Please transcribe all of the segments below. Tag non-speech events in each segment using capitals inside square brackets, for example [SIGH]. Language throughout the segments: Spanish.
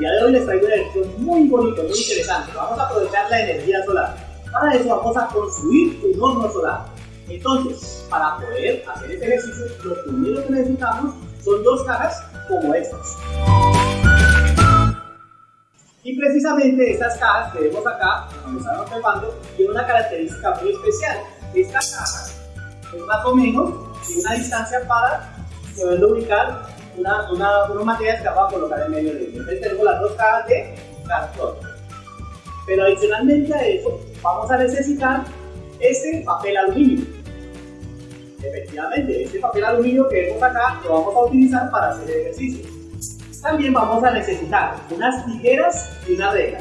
día de hoy les traigo una lección muy bonita, muy interesante. Vamos a aprovechar la energía solar. Para eso vamos a construir un horno solar. Entonces, para poder hacer este ejercicio, lo primero que necesitamos son dos cajas como estas. Y precisamente estas cajas que vemos acá, cuando están observando, tienen una característica muy especial. Estas cajas es más o menos una distancia para poder ubicar una, una, unos materiales que vamos a colocar en medio de ellos. Entonces tenemos las dos cajas de cartón. Pero adicionalmente a eso, vamos a necesitar este papel aluminio. Efectivamente, este papel aluminio que vemos acá lo vamos a utilizar para hacer el ejercicio. También vamos a necesitar unas tijeras y una regla.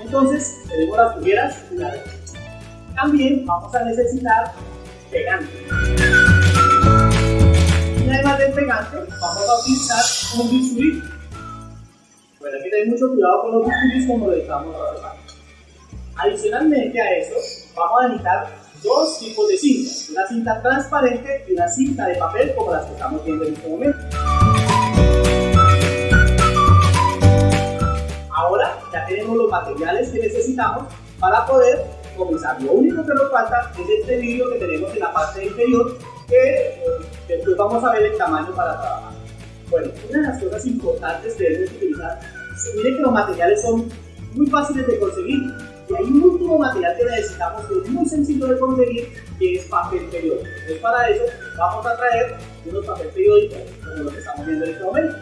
Entonces, tenemos las tijeras y la regla. También vamos a necesitar pegante. Pegante, vamos a utilizar un bisturí. Bueno, hay que tener mucho cuidado con los bisturís como lo estamos trabajando. Adicionalmente a eso, vamos a necesitar dos tipos de cintas. Una cinta transparente y una cinta de papel como las que estamos viendo en este momento. Ahora ya tenemos los materiales que necesitamos para poder comenzar. Lo único que nos falta es este vidrio que tenemos en la parte inferior que después vamos a ver el tamaño para trabajar. Bueno, una de las cosas importantes que debemos utilizar, miren que los materiales son muy fáciles de conseguir y hay un último material que necesitamos que es muy sencillo de conseguir que es papel periódico. Entonces para eso vamos a traer unos papel periódicos como lo que estamos viendo en este momento.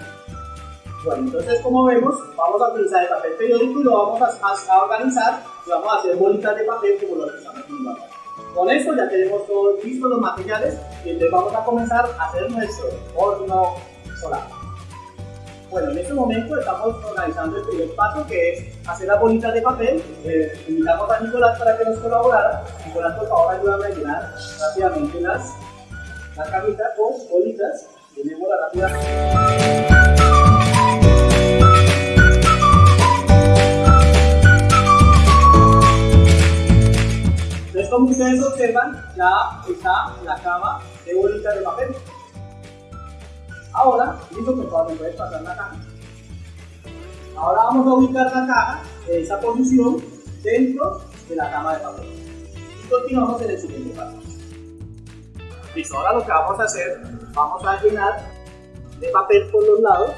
Bueno, entonces como vemos, vamos a utilizar el papel periódico y lo vamos a, organizar y vamos a hacer bolitas de papel como lo que estamos viendo acá. Con esto ya tenemos todos listos los materiales entonces vamos a comenzar a hacer nuestro horno solar. Bueno, en este momento estamos organizando el primer paso que es hacer las bolitas de papel. Eh, invitamos a Nicolás para que nos colaborara. Nicolás, por favor, ayúdame a llenar rápidamente las, las camitas con bolitas. Llenémoslas rápidamente. Como ustedes observan, ya está la cama de bolitas de papel. Ahora, listo, por favor, me pasar la caja. Ahora vamos a ubicar la caja en esa posición dentro de la cama de papel. Y continuamos en el siguiente paso. Listo, ahora lo que vamos a hacer, vamos a llenar de papel por los lados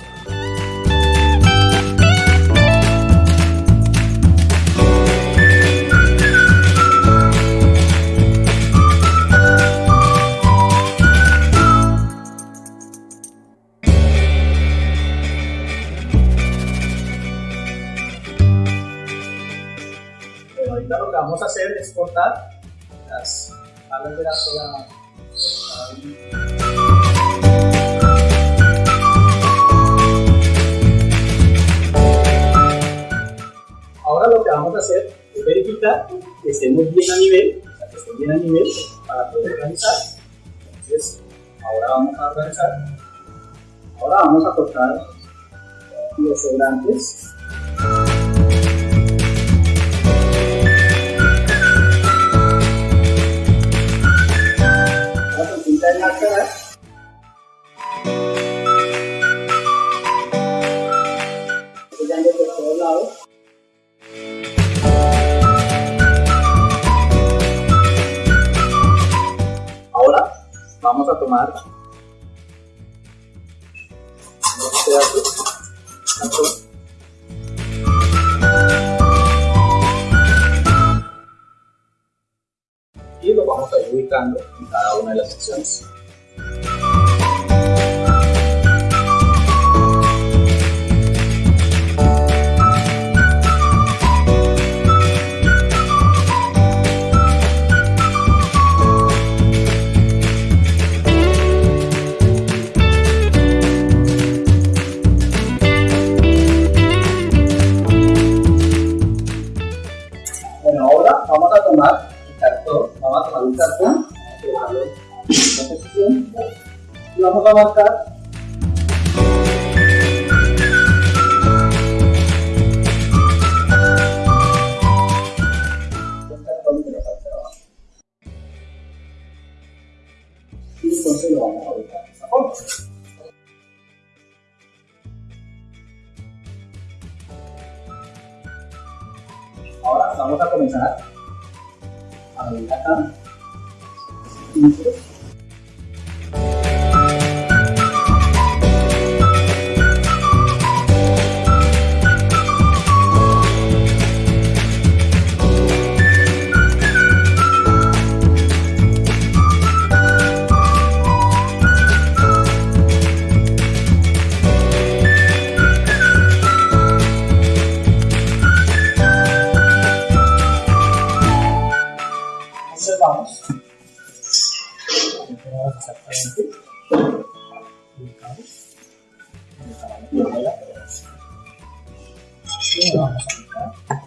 las alas de la, sola. Ahora lo que vamos a hacer es verificar que estemos bien a nivel, que estén bien a nivel para poder organizar. Entonces, ahora vamos a organizar. Ahora vamos a cortar los sobrantes tomar dos pedazos y lo vamos a ir ubicando en cada una de las secciones. vamos a marcar y entonces lo vamos a ubicar. Ahora vamos a comenzar a abrir acá. Tchau.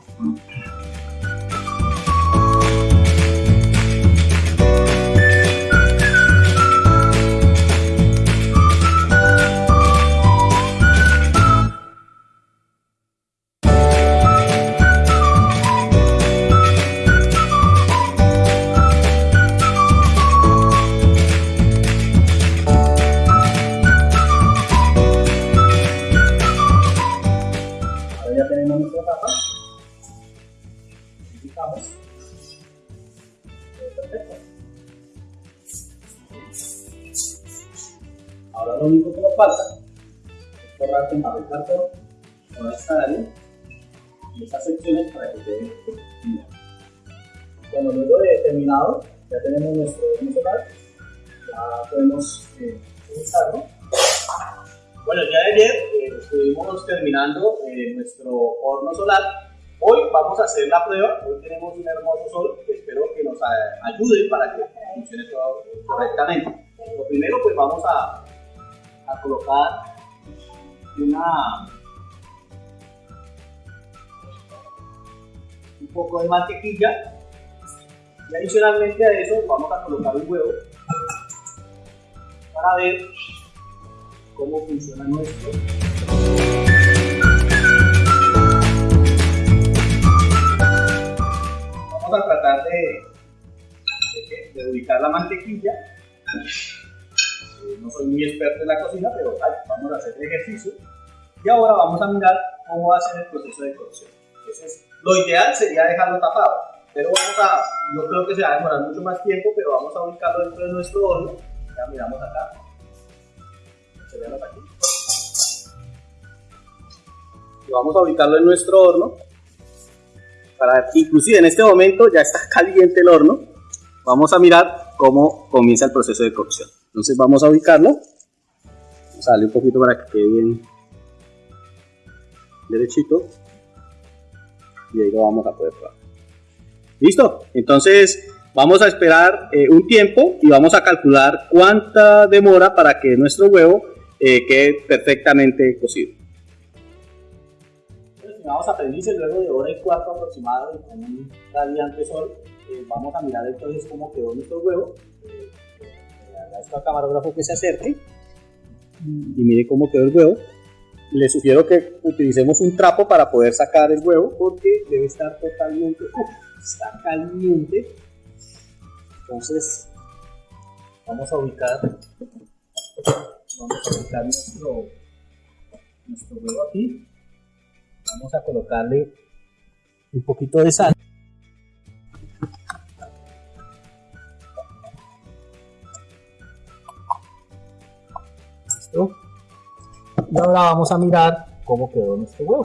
Con papel cartón toda esta área y estas secciones para que quede bien. Bueno, luego de terminado, ya tenemos nuestro solar, ya podemos eh. Bueno, ya ayer eh, estuvimos terminando eh, nuestro horno solar. Hoy vamos a hacer la prueba. Hoy tenemos un hermoso sol que espero que nos ayude para que funcione todo correctamente. Lo primero, pues vamos a, a colocar una un poco de mantequilla y adicionalmente a eso vamos a colocar un huevo para ver cómo funciona nuestro. Vamos a tratar de, de, ubicar la mantequilla. Eh, No soy muy experto en la cocina, pero ay, vamos a hacer ejercicio. Y ahora vamos a mirar cómo va a ser el proceso de cocción. Entonces, lo ideal sería dejarlo tapado, pero vamos a, no creo que se va a demorar mucho más tiempo, pero vamos a ubicarlo dentro de nuestro horno. Ya miramos acá. Aquí. Y vamos a ubicarlo en nuestro horno. Para, inclusive en este momento ya está [LAUGHS] caliente el horno. Vamos a mirar cómo comienza el proceso de cocción. Entonces vamos a ubicarlo. Darle un poquito para que quede bien derechito. Y ahí lo vamos a poder probar. ¿Listo? Entonces vamos a esperar eh, un tiempo y vamos a calcular cuánta demora para que nuestro huevo eh, quede perfectamente cocido. Estimados aprendices, luego de hora y cuarto aproximado y con un radiante sol, eh, vamos a mirar entonces cómo quedó nuestro huevo. Eh, le agradezco al camarógrafo que se acerque y mire cómo quedó el huevo. Le sugiero que utilicemos un trapo para poder sacar el huevo porque debe estar totalmente, está caliente. Entonces vamos a ubicar, vamos a ubicar nuestro, nuestro huevo aquí. Vamos a colocarle un poquito de sal. Ahora vamos a mirar cómo quedó nuestro huevo.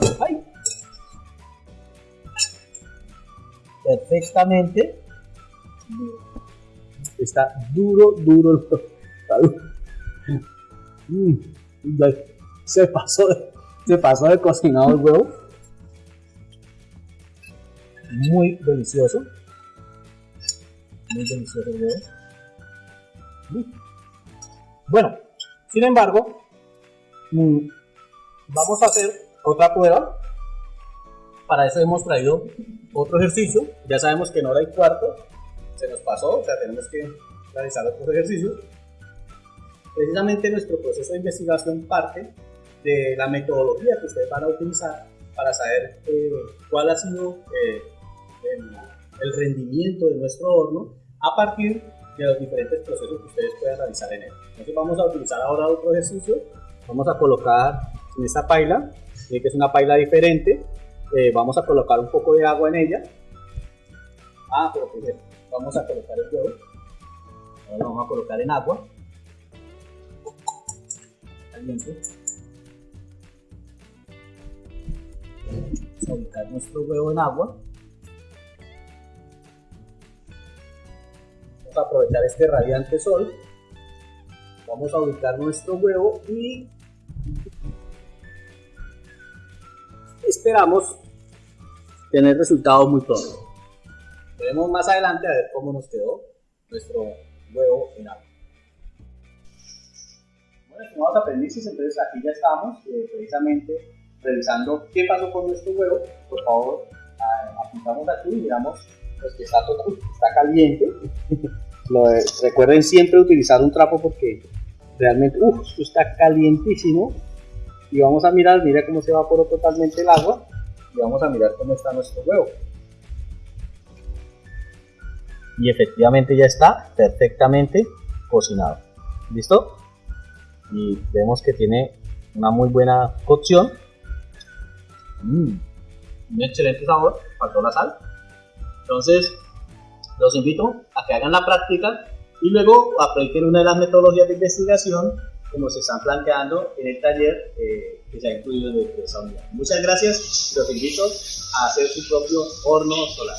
Perfectamente. Está duro, duro. Mm, Se pasó, se pasó de cocinado el huevo. Muy delicioso. Muy delicioso el huevo. Mm. Bueno, sin embargo, Vamos a hacer otra prueba. Para eso hemos traído otro ejercicio. Ya sabemos que en hora y cuarto se nos pasó, o sea, tenemos que realizar otros ejercicios. Precisamente nuestro proceso de investigación parte de la metodología que ustedes van a utilizar para saber eh, cuál ha sido eh, el, el rendimiento de nuestro horno a partir de los diferentes procesos que ustedes puedan realizar en él. Entonces vamos a utilizar ahora otro ejercicio. Vamos a colocar en esta paila, eh, que es una paila diferente. eh, vamos a colocar un poco de agua en ella. Ah, pero primero vamos a colocar el huevo. Ahora lo vamos a colocar en agua. Caliente. Vamos a ubicar nuestro huevo en agua. Vamos a aprovechar este radiante sol. Vamos a ubicar nuestro huevo y esperamos tener resultados muy pronto. Veremos más adelante a ver cómo nos quedó nuestro huevo en agua. Bueno, estimados aprendices, entonces aquí ya estamos eh, precisamente revisando qué pasó con nuestro huevo. Por favor, apuntamos aquí y miramos pues, que está, todo, está caliente. [LAUGHS] recuerden siempre utilizar un trapo porque realmente, esto está calientísimo. Y vamos a mirar, mira cómo se evaporó totalmente el agua. Y vamos a mirar cómo está nuestro huevo y efectivamente ya está perfectamente cocinado. ¿Listo? Y vemos que tiene una muy buena cocción. Mm, un excelente sabor, faltó la sal. Entonces, los invito a que hagan la práctica y luego apliquen una de las metodologías de investigación que nos están planteando en el taller eh, que se ha incluido en esa unidad. Muchas gracias los invito a hacer su propio horno solar.